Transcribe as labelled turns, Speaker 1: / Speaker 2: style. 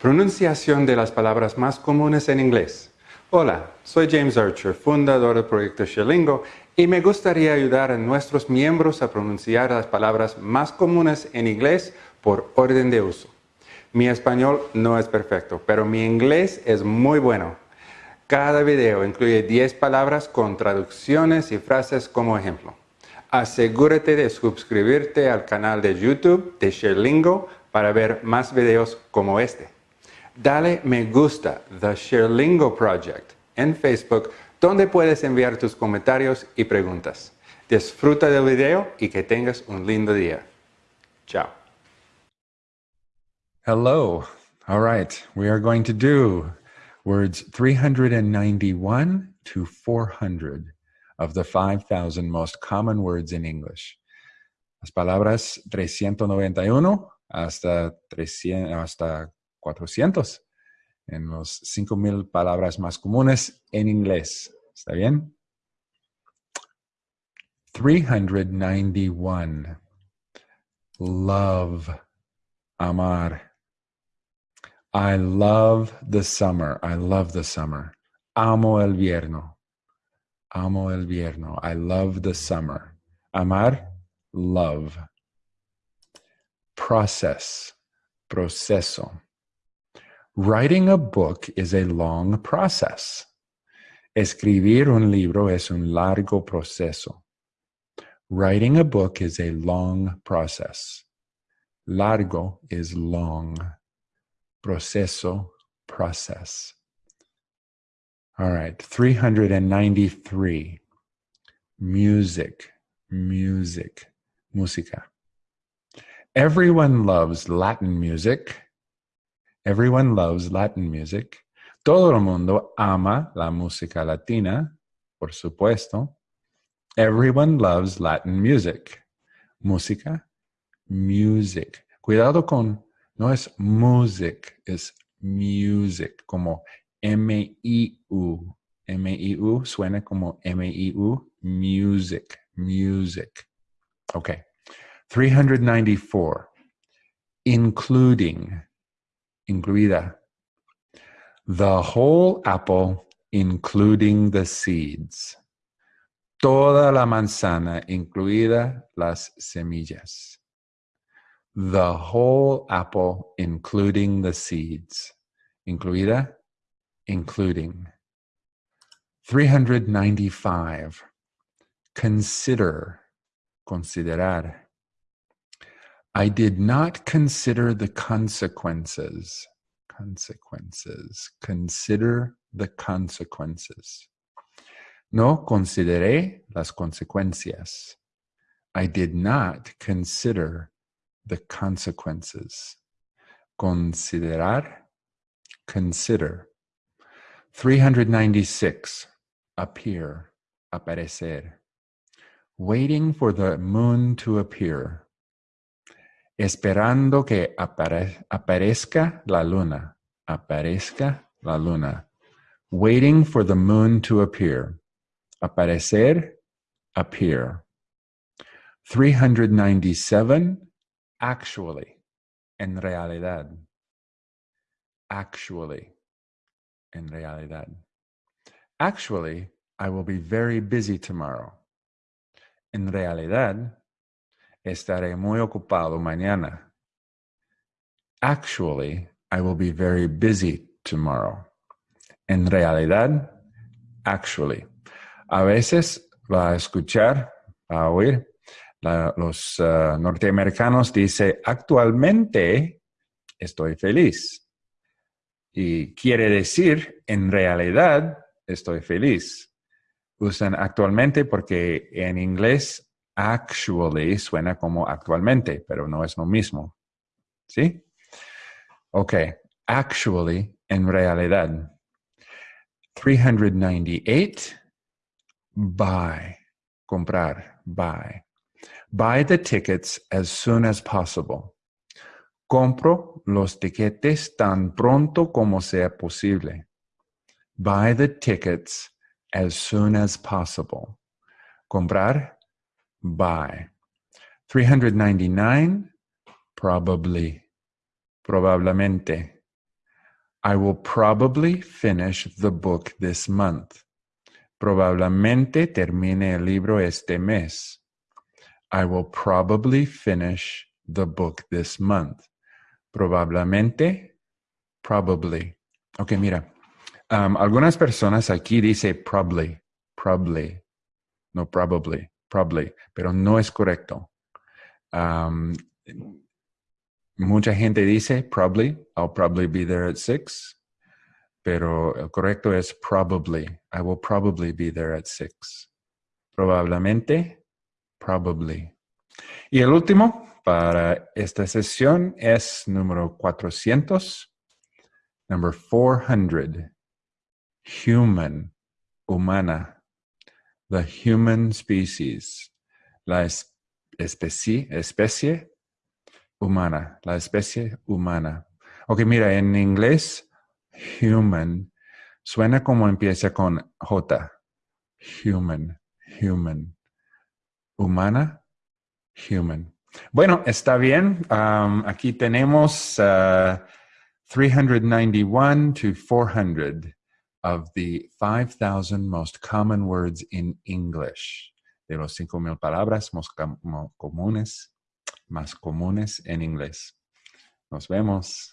Speaker 1: Pronunciación de las palabras más comunes en inglés. Hola, soy James Archer, fundador del proyecto Sherlingo, y me gustaría ayudar a nuestros miembros a pronunciar las palabras más comunes en inglés por orden de uso. Mi español no es perfecto, pero mi inglés es muy bueno. Cada video incluye 10 palabras con traducciones y frases como ejemplo. Asegúrate de suscribirte al canal de YouTube de Sherlingo para ver más videos como este. Dale me gusta The Sherlingo Project en Facebook donde puedes enviar tus comentarios y preguntas. Disfruta del video y que tengas un lindo día. Chao.
Speaker 2: Hello. All right. We are going to do words 391 to 400 of the 5,000 most common words in English. Las palabras 391 hasta, 300, hasta 400 en los 5000 palabras más comunes en inglés. ¿Está bien? 391. Love. Amar. I love the summer. I love the summer. Amo el vierno. Amo el vierno. I love the summer. Amar. Love. Process. Proceso. Writing a book is a long process. Escribir un libro es un largo proceso. Writing a book is a long process. Largo is long. Proceso, process. All right, 393. Music, music, música. Everyone loves Latin music Everyone loves Latin music. Todo el mundo ama la música latina, por supuesto. Everyone loves Latin music. Música, music. Cuidado con, no es music, es music, como M-I-U. M-I-U suena como M-I-U, music, music. Okay. 394. Including incluida. The whole apple, including the seeds. Toda la manzana, incluida las semillas. The whole apple, including the seeds. Incluida, including. 395. Consider, considerar. I did not consider the consequences. Consequences. Consider the consequences. No consideré las consecuencias. I did not consider the consequences. Considerar, consider. 396, appear, aparecer. Waiting for the moon to appear esperando que apare aparezca la luna, aparezca la luna. Waiting for the moon to appear. Aparecer, appear. 397, actually, en realidad. Actually, en realidad. Actually, I will be very busy tomorrow. En realidad, Estaré muy ocupado mañana. Actually, I will be very busy tomorrow. En realidad, actually. A veces va a escuchar, va a oír, los uh, norteamericanos dice actualmente estoy feliz. Y quiere decir, en realidad, estoy feliz. Usan actualmente porque en inglés actually suena como actualmente, pero no es lo mismo. ¿Sí? Ok, actually, en realidad. 398, buy, comprar, buy. Buy the tickets as soon as possible. Compro los tiquetes tan pronto como sea posible. Buy the tickets as soon as possible. Comprar buy. 399, probably, probablemente. I will probably finish the book this month. Probablemente termine el libro este mes. I will probably finish the book this month. Probablemente, probably. Ok, mira. Um, algunas personas aquí dice probably, probably, no probably, probably, pero no es correcto. Mucha gente dice probably, I'll probably be there at six, pero el correcto es probably, I will probably be there at six. Probablemente, probably. Y el último para esta sesión es número 400, number 400, human, humana, the human species, la especie, especie humana, la especie humana. Ok, mira, en inglés, human suena como empieza con J. Human, human. Humana, human. Bueno, está bien. Um, aquí tenemos uh, 391 to 400 of the 5,000 most common words in English. De los 5,000 palabras más comunes más comunes en inglés. Nos vemos.